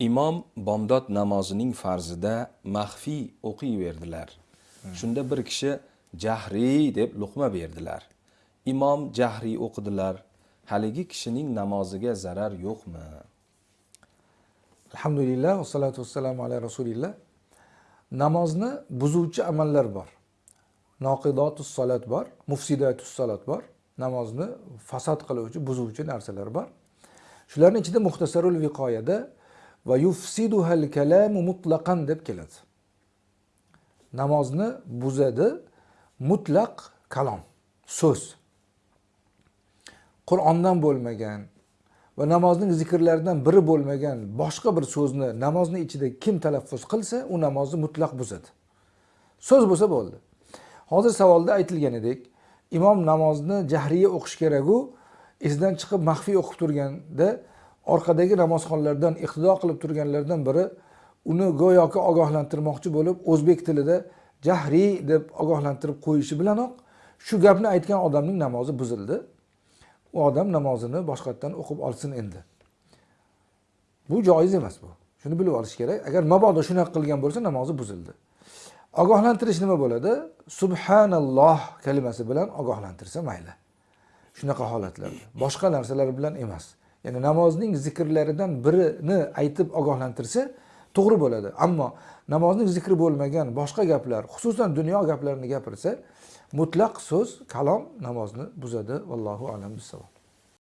imom bomdod namozining farzida maxfiy o'qiyverdilar shunda bir kishi jahriy deb luqma berdilar. Imom jahriy o'qidilar. Haligi kishining namoziga zarar yo'qmi? Alhamdulillah vassalatu vassalamu ala rasulillah. Namozni buzuvchi amallar bor. Noqidotus solat bor mufsidatus solat bor. Namozni fasod qiluvchi buzuvchi narsalar bor. Shularni ichida muxtasarul viqoyada va yufsiduhal kalamu mutlaqan deb keladi. Namozni buzadi mutlaq kalom so'z. Qur'ondan bo'lmagan va namozning zikrlaridan biri bo'lmagan boshqa bir so'zni namozni ichida kim talaffuz qilsa u namozni mutlaq buzadi. So'z bo'lsa bo'ldi. Hozir savolda aytilganidek imom namozni jahriya o'qish keraku esidan chiqib maxfiy o'qib turganda orqadagi namozxonlardan iqtido qilib turganlardan biri uni go'yoki ogohlantirmoqchi bo'lib o'zbek tilida jahriy deb ogohlantirib qo'yishi bilanoq shu gapni aytgan odamning namozi buzildi. U odam namozini boshqatdan o'qib olsin endi. Bu joiz emas bu. Shuni bilib olish kerak. Agar mabodo shunaqa qilgan bo'lsa namozi buzildi. Ogohlantirish nima bo'ladi? Subhanalloh kalimasi bilan ogohlantirsa mayli. Shunaqa holatlarda boshqa narsalar bilan emas. Ya'ni namozning zikrlaridan birini aytib ogohlantirsa to'g'ri bo'ladi. Ammo namozning zikri bo'lmagan boshqa gaplar xususan dunyo gaplarini gapirsa mutlaq so'z kalom namozni buzadi. Vallohu alam bissavob.